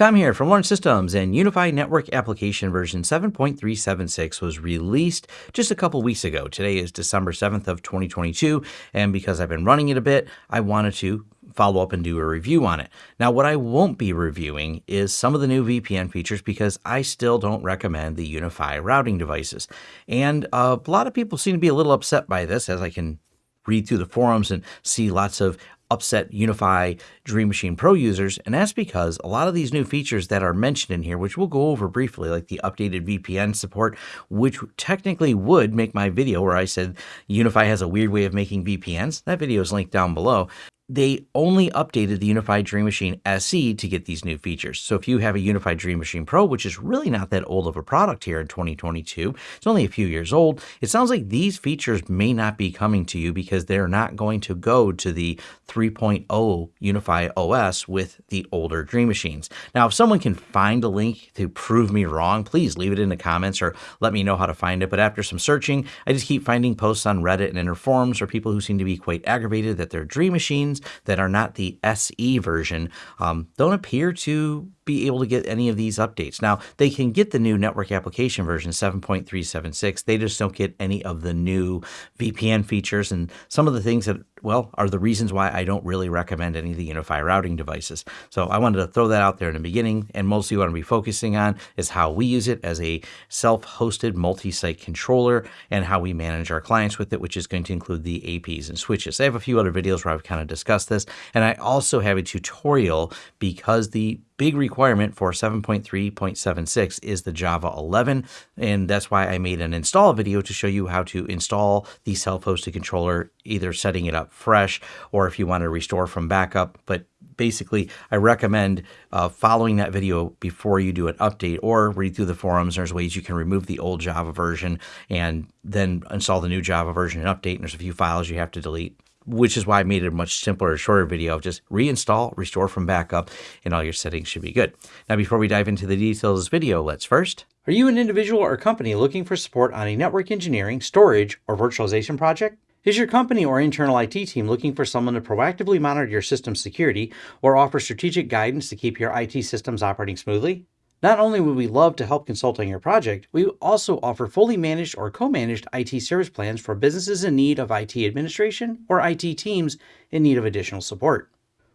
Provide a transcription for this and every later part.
Tom here from Lawrence Systems, and UniFi Network Application version 7.376 was released just a couple weeks ago. Today is December 7th of 2022, and because I've been running it a bit, I wanted to follow up and do a review on it. Now, what I won't be reviewing is some of the new VPN features because I still don't recommend the UniFi routing devices. And uh, a lot of people seem to be a little upset by this, as I can read through the forums and see lots of upset UniFi Dream Machine Pro users, and that's because a lot of these new features that are mentioned in here, which we'll go over briefly, like the updated VPN support, which technically would make my video where I said UniFi has a weird way of making VPNs, that video is linked down below they only updated the UniFi Dream Machine SE to get these new features. So if you have a UniFi Dream Machine Pro, which is really not that old of a product here in 2022, it's only a few years old, it sounds like these features may not be coming to you because they're not going to go to the 3.0 UniFi OS with the older Dream Machines. Now, if someone can find a link to prove me wrong, please leave it in the comments or let me know how to find it. But after some searching, I just keep finding posts on Reddit and in forums or people who seem to be quite aggravated that their Dream Machines that are not the SE version um, don't appear to be able to get any of these updates. Now, they can get the new network application version 7.376. They just don't get any of the new VPN features and some of the things that, well, are the reasons why I don't really recommend any of the UniFi routing devices. So I wanted to throw that out there in the beginning. And mostly what I'm to be focusing on is how we use it as a self-hosted multi-site controller and how we manage our clients with it, which is going to include the APs and switches. I have a few other videos where I've kind of discussed this. And I also have a tutorial because the big requirement for 7.3.76 is the Java 11, and that's why I made an install video to show you how to install the self-hosted controller, either setting it up fresh or if you want to restore from backup. But basically, I recommend uh, following that video before you do an update or read through the forums. There's ways you can remove the old Java version and then install the new Java version and update. And there's a few files you have to delete which is why I made it a much simpler, shorter video of just reinstall, restore from backup, and all your settings should be good. Now, before we dive into the details of this video, let's first. Are you an individual or company looking for support on a network engineering, storage, or virtualization project? Is your company or internal IT team looking for someone to proactively monitor your system security or offer strategic guidance to keep your IT systems operating smoothly? Not only would we love to help consult on your project, we also offer fully managed or co-managed IT service plans for businesses in need of IT administration or IT teams in need of additional support.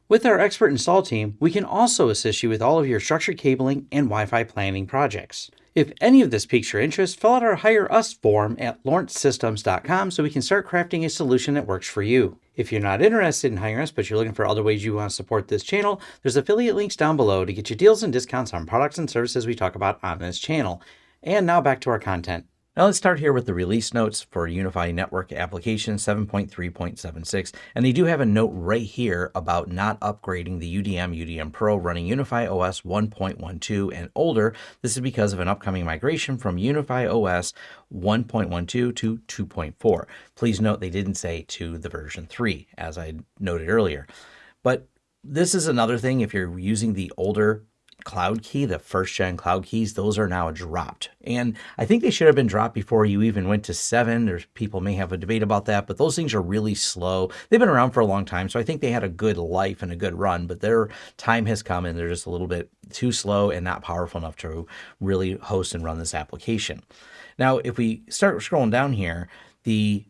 With our expert install team, we can also assist you with all of your structured cabling and Wi-Fi planning projects. If any of this piques your interest, fill out our Hire Us form at lawrencesystems.com so we can start crafting a solution that works for you. If you're not interested in hiring us, but you're looking for other ways you want to support this channel, there's affiliate links down below to get you deals and discounts on products and services we talk about on this channel. And now back to our content. Now let's start here with the release notes for UniFi Network Application 7.3.76. And they do have a note right here about not upgrading the UDM UDM Pro running UniFi OS 1.12 and older. This is because of an upcoming migration from UniFi OS 1.12 to 2.4. Please note they didn't say to the version 3, as I noted earlier. But this is another thing if you're using the older cloud key, the first gen cloud keys, those are now dropped. And I think they should have been dropped before you even went to seven. There's people may have a debate about that, but those things are really slow. They've been around for a long time, so I think they had a good life and a good run, but their time has come and they're just a little bit too slow and not powerful enough to really host and run this application. Now, if we start scrolling down here, the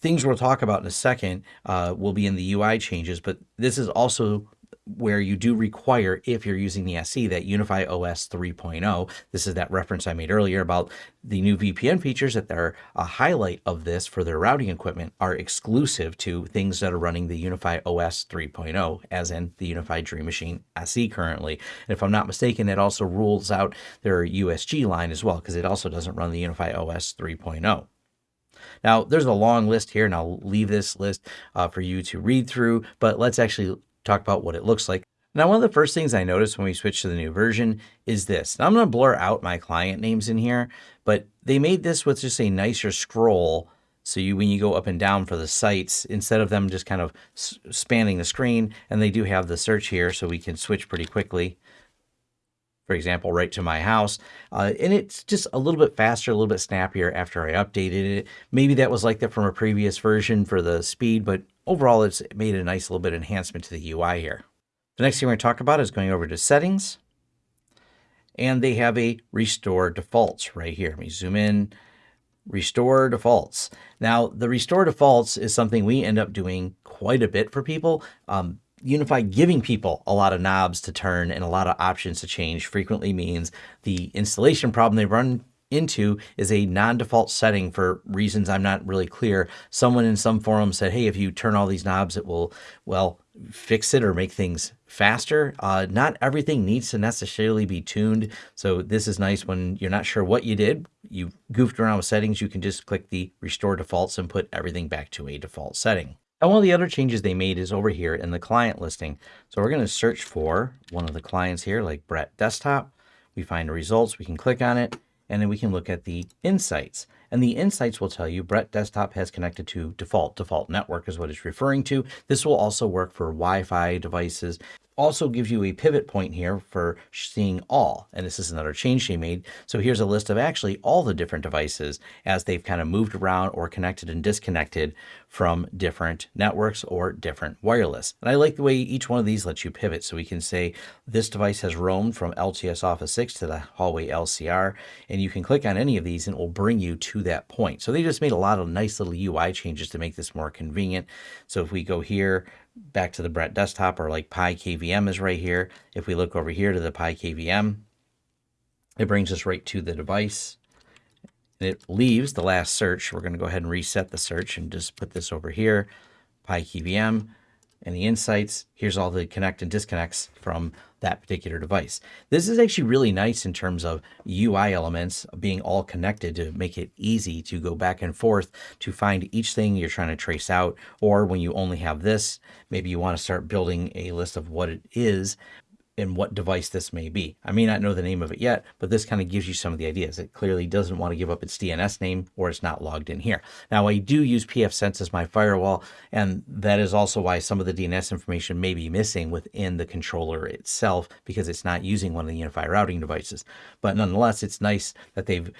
things we'll talk about in a second uh, will be in the UI changes, but this is also where you do require, if you're using the SE, that UniFi OS 3.0. This is that reference I made earlier about the new VPN features that are a highlight of this for their routing equipment are exclusive to things that are running the UniFi OS 3.0, as in the UniFi Dream Machine SE currently. And if I'm not mistaken, it also rules out their USG line as well, because it also doesn't run the UniFi OS 3.0. Now, there's a long list here, and I'll leave this list uh, for you to read through, but let's actually talk about what it looks like. Now, one of the first things I noticed when we switched to the new version is this. Now, I'm going to blur out my client names in here, but they made this with just a nicer scroll. So you, when you go up and down for the sites, instead of them just kind of spanning the screen, and they do have the search here, so we can switch pretty quickly. For example, right to my house. Uh, and it's just a little bit faster, a little bit snappier after I updated it. Maybe that was like that from a previous version for the speed, but overall, it's made a nice little bit of enhancement to the UI here. The next thing we're going to talk about is going over to settings. and they have a restore defaults right here. Let me zoom in, restore defaults. Now, the restore defaults is something we end up doing quite a bit for people. Um, UniFi giving people a lot of knobs to turn and a lot of options to change frequently means the installation problem they run into is a non-default setting for reasons I'm not really clear. Someone in some forum said, hey, if you turn all these knobs, it will, well, fix it or make things faster. Uh, not everything needs to necessarily be tuned. So this is nice when you're not sure what you did. You goofed around with settings. You can just click the restore defaults and put everything back to a default setting. And one of the other changes they made is over here in the client listing. So we're going to search for one of the clients here, like Brett Desktop. We find the results, we can click on it, and then we can look at the insights. And the insights will tell you Brett Desktop has connected to default. Default network is what it's referring to. This will also work for Wi-Fi devices also gives you a pivot point here for seeing all. And this is another change they made. So here's a list of actually all the different devices as they've kind of moved around or connected and disconnected from different networks or different wireless. And I like the way each one of these lets you pivot. So we can say this device has roamed from LTS Office 6 to the hallway LCR. And you can click on any of these and it will bring you to that point. So they just made a lot of nice little UI changes to make this more convenient. So if we go here, back to the Brett desktop or like Pi KVM is right here. If we look over here to the Pi KVM, it brings us right to the device. It leaves the last search. We're going to go ahead and reset the search and just put this over here. Pi KVM and the insights. Here's all the connect and disconnects from that particular device. This is actually really nice in terms of UI elements being all connected to make it easy to go back and forth to find each thing you're trying to trace out. Or when you only have this, maybe you want to start building a list of what it is and what device this may be. I may not know the name of it yet, but this kind of gives you some of the ideas. It clearly doesn't want to give up its DNS name or it's not logged in here. Now I do use pfSense as my firewall, and that is also why some of the DNS information may be missing within the controller itself because it's not using one of the UniFi routing devices. But nonetheless, it's nice that they've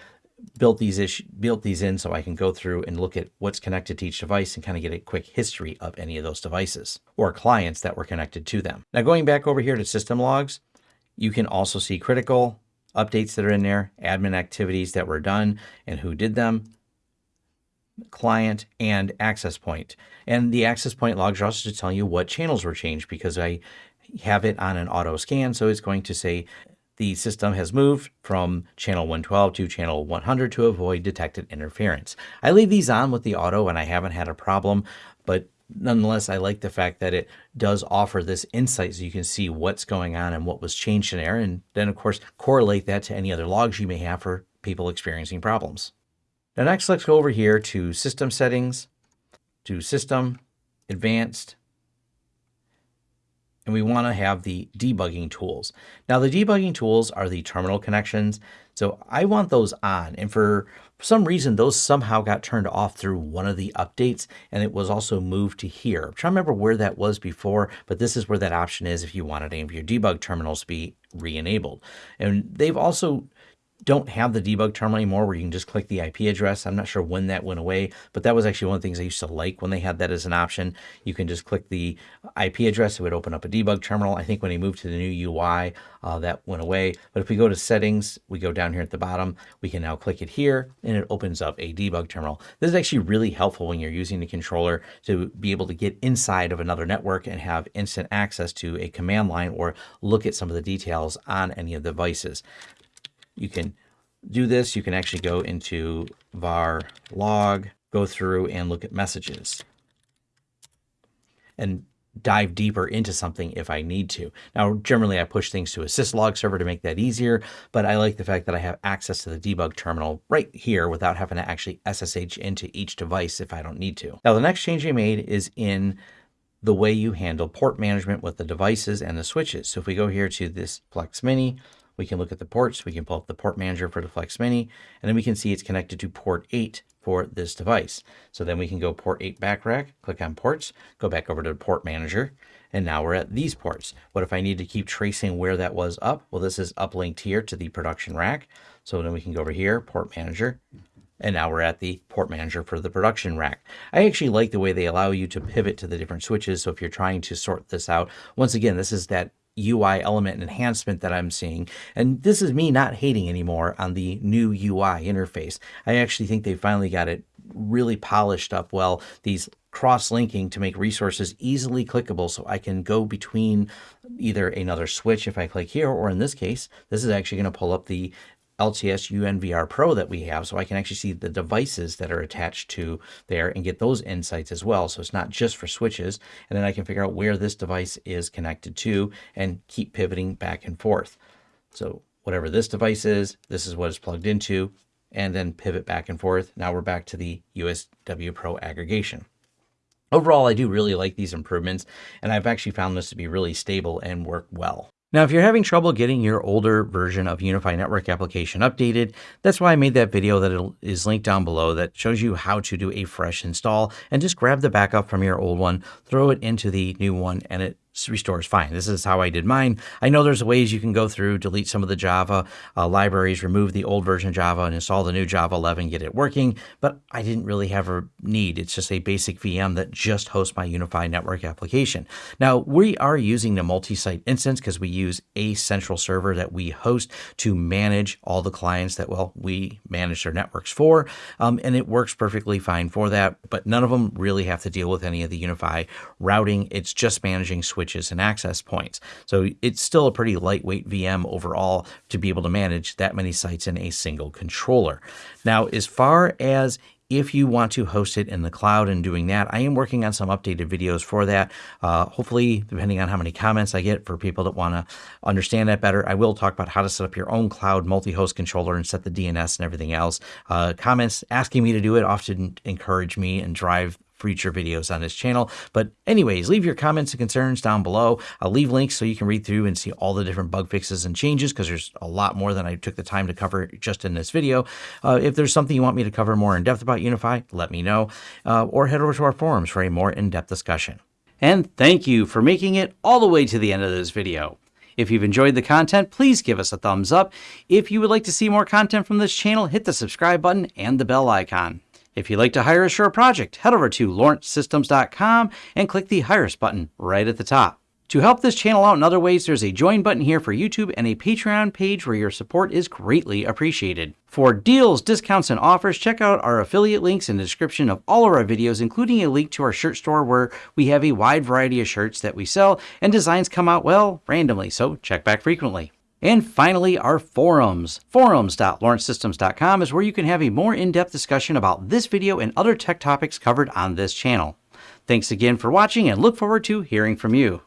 built these built these in so I can go through and look at what's connected to each device and kind of get a quick history of any of those devices or clients that were connected to them. Now going back over here to system logs, you can also see critical updates that are in there, admin activities that were done and who did them, client and access point. And the access point logs are also to tell you what channels were changed because I have it on an auto scan. So it's going to say the system has moved from channel 112 to channel 100 to avoid detected interference. I leave these on with the auto and I haven't had a problem, but nonetheless, I like the fact that it does offer this insight so you can see what's going on and what was changed in there. And then, of course, correlate that to any other logs you may have for people experiencing problems. Now, next, let's go over here to System Settings, to System, Advanced, and we want to have the debugging tools. Now the debugging tools are the terminal connections. So I want those on and for some reason those somehow got turned off through one of the updates and it was also moved to here. I'm trying to remember where that was before, but this is where that option is if you wanted any of your debug terminals to be re-enabled. And they've also don't have the debug terminal anymore where you can just click the IP address. I'm not sure when that went away, but that was actually one of the things I used to like when they had that as an option. You can just click the IP address. It would open up a debug terminal. I think when they moved to the new UI, uh, that went away. But if we go to settings, we go down here at the bottom, we can now click it here and it opens up a debug terminal. This is actually really helpful when you're using the controller to be able to get inside of another network and have instant access to a command line or look at some of the details on any of the devices you can do this. You can actually go into var log, go through and look at messages and dive deeper into something if I need to. Now, generally I push things to a syslog server to make that easier, but I like the fact that I have access to the debug terminal right here without having to actually SSH into each device if I don't need to. Now, the next change I made is in the way you handle port management with the devices and the switches. So if we go here to this Flex Mini, we can look at the ports. We can pull up the port manager for the Flex Mini, and then we can see it's connected to port 8 for this device. So then we can go port 8 back rack, click on ports, go back over to the port manager, and now we're at these ports. What if I need to keep tracing where that was up? Well, this is uplinked here to the production rack. So then we can go over here, port manager, and now we're at the port manager for the production rack. I actually like the way they allow you to pivot to the different switches. So if you're trying to sort this out, once again, this is that UI element enhancement that I'm seeing. And this is me not hating anymore on the new UI interface. I actually think they finally got it really polished up well. These cross-linking to make resources easily clickable so I can go between either another switch if I click here, or in this case, this is actually going to pull up the LTS UNVR Pro that we have, so I can actually see the devices that are attached to there and get those insights as well. So it's not just for switches, and then I can figure out where this device is connected to and keep pivoting back and forth. So whatever this device is, this is what it's plugged into, and then pivot back and forth. Now we're back to the USW Pro aggregation. Overall, I do really like these improvements, and I've actually found this to be really stable and work well. Now, if you're having trouble getting your older version of UniFi Network application updated, that's why I made that video that is linked down below that shows you how to do a fresh install and just grab the backup from your old one, throw it into the new one, and it restores fine. This is how I did mine. I know there's ways you can go through, delete some of the Java uh, libraries, remove the old version of Java, and install the new Java 11, get it working, but I didn't really have a need. It's just a basic VM that just hosts my UniFi network application. Now, we are using the multi-site instance because we use a central server that we host to manage all the clients that, well, we manage their networks for, um, and it works perfectly fine for that, but none of them really have to deal with any of the UniFi routing. It's just managing switch switches and access points. So it's still a pretty lightweight VM overall to be able to manage that many sites in a single controller. Now, as far as if you want to host it in the cloud and doing that, I am working on some updated videos for that. Uh, hopefully, depending on how many comments I get for people that want to understand that better, I will talk about how to set up your own cloud multi-host controller and set the DNS and everything else. Uh, comments asking me to do it often encourage me and drive future videos on this channel. But anyways, leave your comments and concerns down below. I'll leave links so you can read through and see all the different bug fixes and changes because there's a lot more than I took the time to cover just in this video. Uh, if there's something you want me to cover more in depth about UniFi, let me know, uh, or head over to our forums for a more in-depth discussion. And thank you for making it all the way to the end of this video. If you've enjoyed the content, please give us a thumbs up. If you would like to see more content from this channel, hit the subscribe button and the bell icon. If you'd like to hire a project, head over to lawrencesystems.com and click the Hire Us button right at the top. To help this channel out in other ways, there's a join button here for YouTube and a Patreon page where your support is greatly appreciated. For deals, discounts, and offers, check out our affiliate links in the description of all of our videos, including a link to our shirt store where we have a wide variety of shirts that we sell and designs come out, well, randomly, so check back frequently. And finally, our forums. Forums.lawrencesystems.com is where you can have a more in-depth discussion about this video and other tech topics covered on this channel. Thanks again for watching and look forward to hearing from you.